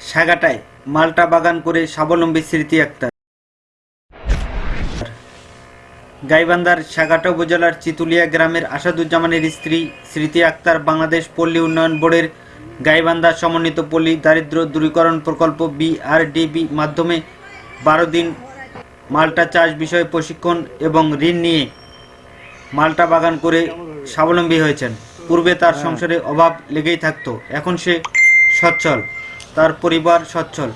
সাগাটায় মাল্টা বাগান করে স্বাবলম্বী স্মৃতি আক্তার। গাইবান্ধার সাগাটা উপজেলার চিতুলিয়া গ্রামের আসাদুজ্জামানের স্ত্রী স্মৃতি আক্তার বাংলাদেশ পল্লী উন্নয়ন বোর্ডের গাইবান্ধা সমন্বিত পল্লী দারিদ্র দূরীকরণ প্রকল্প বিআরডিবি মাধ্যমে বারো দিন মাল্টা চাষ বিষয়ে প্রশিক্ষণ এবং ঋণ নিয়ে মাল্টা বাগান করে স্বাবলম্বী হয়েছেন। পূর্বে তার সংসারে অভাব লেগেই থাকতো, এখন সে সচ্ছল। তার পরিবার সচ্ছল।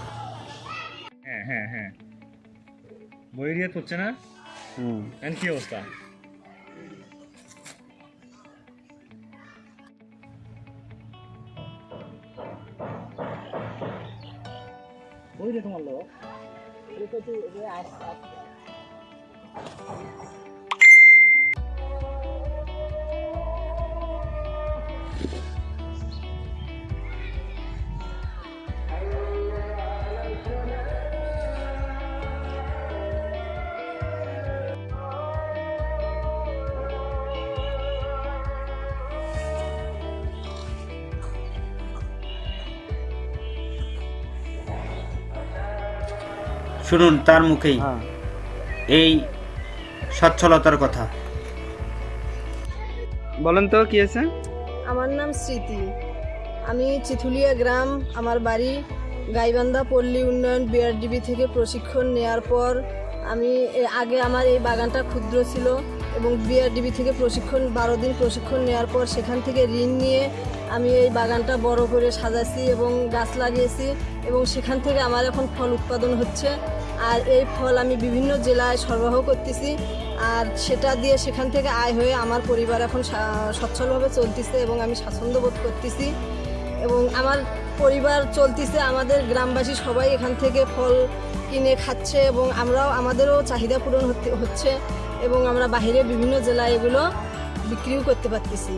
হ্যাঁ হ্যাঁ হ্যাঁ। বই রিয়াত হচ্ছে না? হুম। কি অবস্থা? বই রে তোমার লোক। শুনুন তার মুখেই। এই সচ্ছলতার কথা। বলেন তো কি আছে? আমার নাম স্মৃতি। আমি চিথুলিয়া গ্রাম আমার বাড়ি গাইবান্ধা পল্লী উন্নয়ন বিআরডিবি থেকে প্রশিক্ষণ নেয়ার পর আমি আগে আমার এই বাগানটা ক্ষুদ্র ছিল এবং বিআরডিবি থেকে প্রশিক্ষণ বারো দিন প্রশিক্ষণ নেওয়ার পর সেখান থেকে ঋণ নিয়ে আমি এই বাগানটা বড় করে সাজাছি এবং গাছ লাগিয়েছি এবং সেখান থেকে আমার এখন ফল উৎপাদন হচ্ছে। আর এই ফল আমি বিভিন্ন জেলায় সরবরাহ করতেছি। আর সেটা দিয়ে সেখান থেকে আয় হয়ে আমার পরিবার এখন সচ্ছলভাবে চলতেছে এবং আমি স্বাচ্ছন্দ্য বোধ করতেছি। এবং আমার পরিবার চলতেছে, আমাদের গ্রামবাসী সবাই এখান থেকে ফল কিনে খাচ্ছে এবং আমরাও, আমাদেরও চাহিদা পূরণ হচ্ছে এবং আমরা বাইরে বিভিন্ন জেলায় এগুলো বিক্রিও করতে পারতেছি।